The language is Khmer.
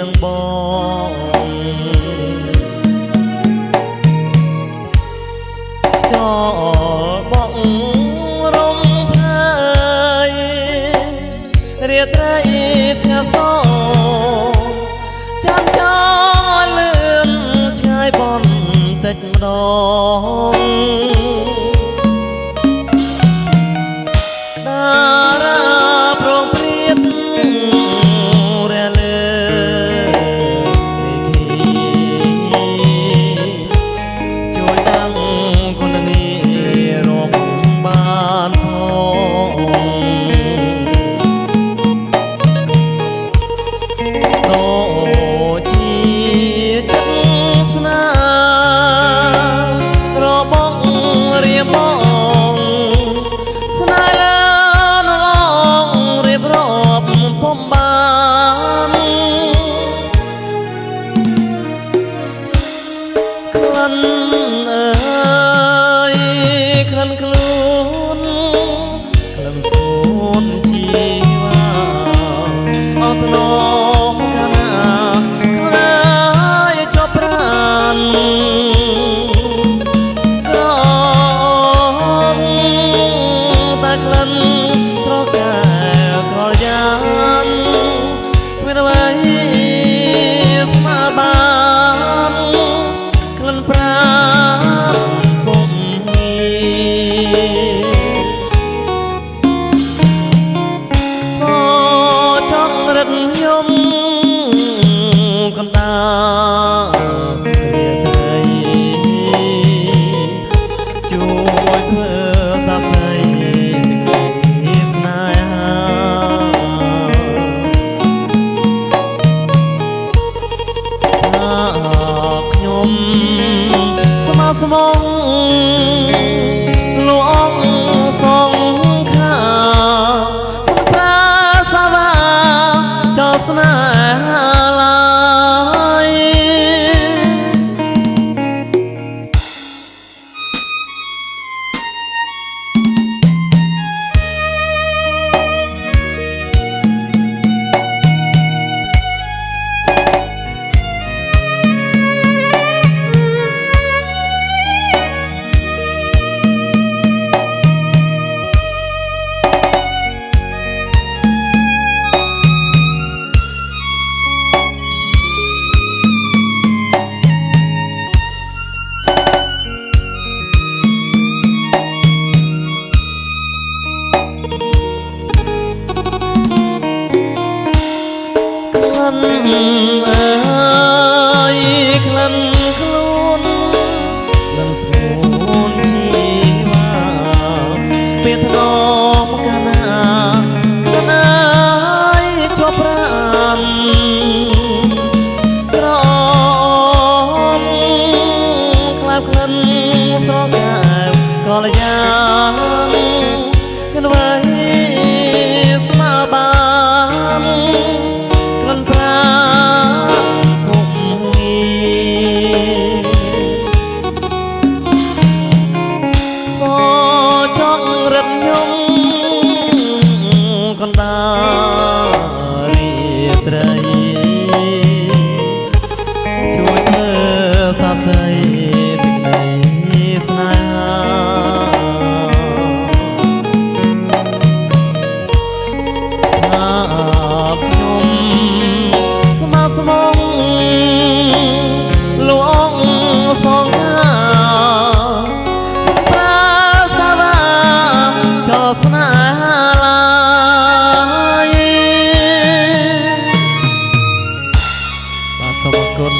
នឹងបងចោលបងរំភើយរាត្រីស្ងាត់សោចាំចោលលឿនឆ្ងាយបំតិចម្ដង thân thiệt មិនខ្លួនមិនស្មួនជីវ៉ាពេលធ្នមកណាកណាជាប់ប្រាំក្រមខ្លាប់ក្លិនស្រកាក៏លយ៉ាងគិនវ៉ៃ xuân